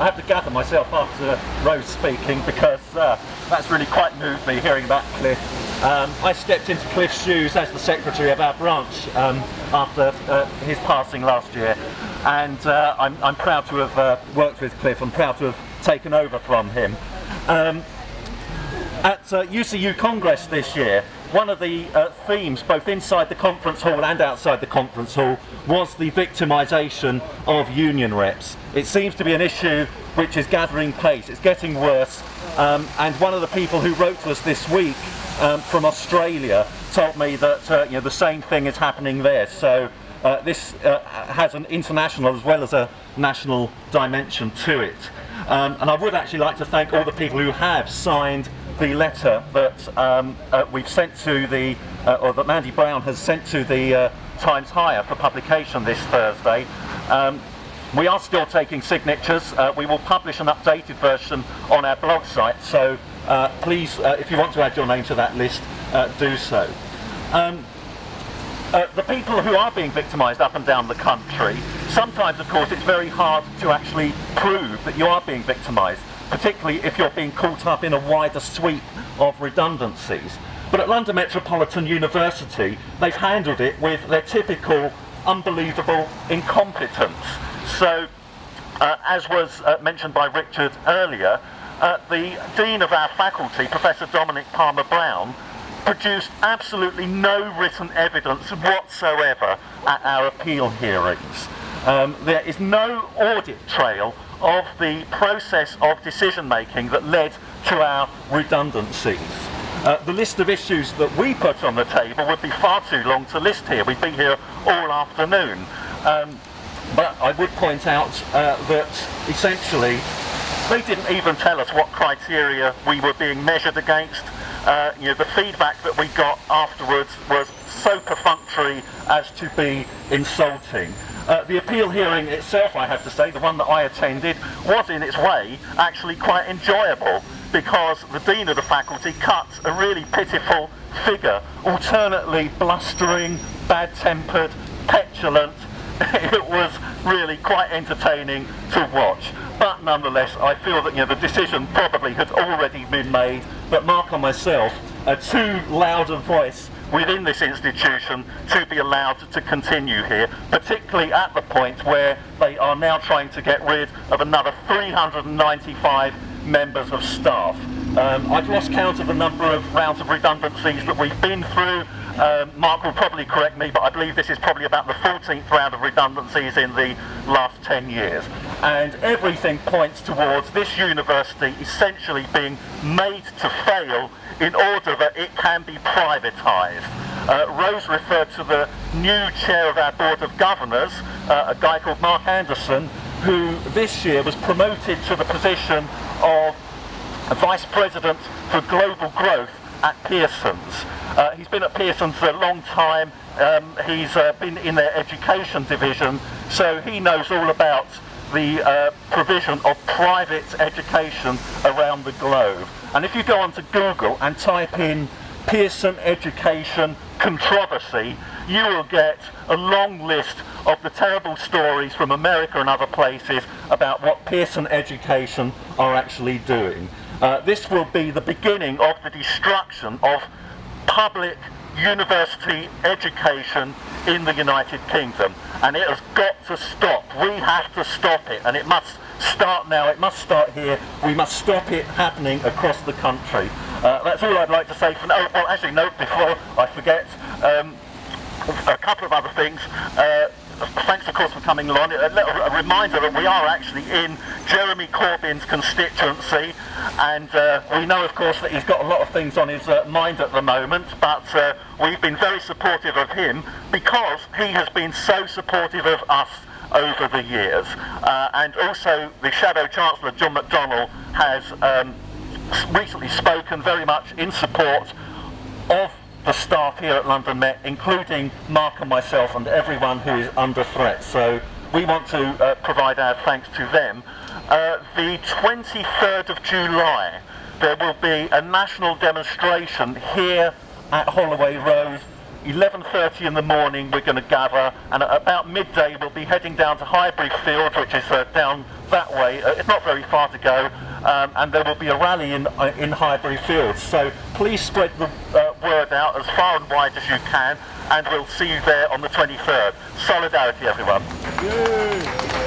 I have to gather myself after Rose speaking because uh, that's really quite moved me hearing about Cliff. Um, I stepped into Cliff's shoes as the secretary of our branch um, after uh, his passing last year and uh, I'm, I'm, proud to have uh, worked with Cliff, I'm proud to have taken over from him. Um, at UCU uh, Congress this year, one of the uh, themes, both inside the conference hall and outside the conference hall, was the victimisation of union reps. It seems to be an issue which is gathering pace, it's getting worse, um, and one of the people who wrote to us this week um, from Australia told me that uh, you know, the same thing is happening there. So uh, this uh, has an international as well as a national dimension to it. Um, and I would actually like to thank all the people who have signed the letter that um, uh, we've sent to the, uh, or that Mandy Brown has sent to the uh, Times Higher for publication this Thursday. Um, we are still taking signatures. Uh, we will publish an updated version on our blog site, so uh, please, uh, if you want to add your name to that list, do so. Um, the people who are being victimised up and down the country, sometimes of course it's very hard to actually prove that you are being victimised particularly if you're being caught up in a wider sweep of redundancies. But at London Metropolitan University, they've handled it with their typical unbelievable incompetence. So, uh, as was uh, mentioned by Richard earlier, uh, the Dean of our faculty, Professor Dominic Palmer-Brown, produced absolutely no written evidence whatsoever at our appeal hearings. Um, there is no audit trail of the process of decision making that led to our redundancies. Uh, the list of issues that we put on the table would be far too long to list here. We'd be here all afternoon. Um, but I would point out uh, that essentially they didn't even tell us what criteria we were being measured against. Uh, you know, the feedback that we got afterwards was so perfunctory as to be insulting. Uh, the appeal hearing itself, I have to say, the one that I attended, was in its way actually quite enjoyable because the Dean of the faculty cut a really pitiful figure, alternately blustering, bad-tempered, petulant. it was really quite entertaining to watch. But nonetheless, I feel that you know, the decision probably had already been made, but Mark and myself, a too loud a voice within this institution to be allowed to continue here, particularly at the point where they are now trying to get rid of another 395 members of staff. Um, I've lost count of the number of rounds of redundancies that we've been through. Um, Mark will probably correct me, but I believe this is probably about the 14th round of redundancies in the last 10 years. And everything points towards this university essentially being made to fail in order that it can be privatised. Uh, Rose referred to the new chair of our Board of Governors, uh, a guy called Mark Anderson, who this year was promoted to the position of Vice President for Global Growth at Pearson's. Uh, he's been at Pearson's for a long time, um, he's uh, been in their education division, so he knows all about the uh, provision of private education around the globe. And if you go onto Google and type in Pearson Education Controversy, you will get a long list of the terrible stories from America and other places about what Pearson Education are actually doing. Uh, this will be the beginning of the destruction of public university education in the United Kingdom and it has got to stop. We have to stop it and it must start now, it must start here, we must stop it happening across the country. Uh, that's all I'd like to say for now. Oh, well actually no, before I forget, um, a couple of other things. Uh, thanks of course for coming along. A, a, reminder that we are actually in Jeremy Corbyn's constituency and uh, we know of course that he's got a lot of things on his uh, mind at the moment but uh, we've been very supportive of him because he has been so supportive of us over the years. Uh, and also the Shadow Chancellor John McDonnell has um, recently spoken very much in support of the staff here at London Met, including Mark and myself and everyone who is under threat. So we want to uh, provide our thanks to them. Uh, the 23rd of July, there will be a national demonstration here at Holloway Road 11.30 in the morning we're going to gather and at about midday we'll be heading down to Highbury Field which is uh, down that way. Uh, it's not very far to go, um, and there will be a rally in uh, in Highbury Fields. So please spread the uh, word out as far and wide as you can, and we'll see you there on the 23rd. Solidarity, everyone. Yay.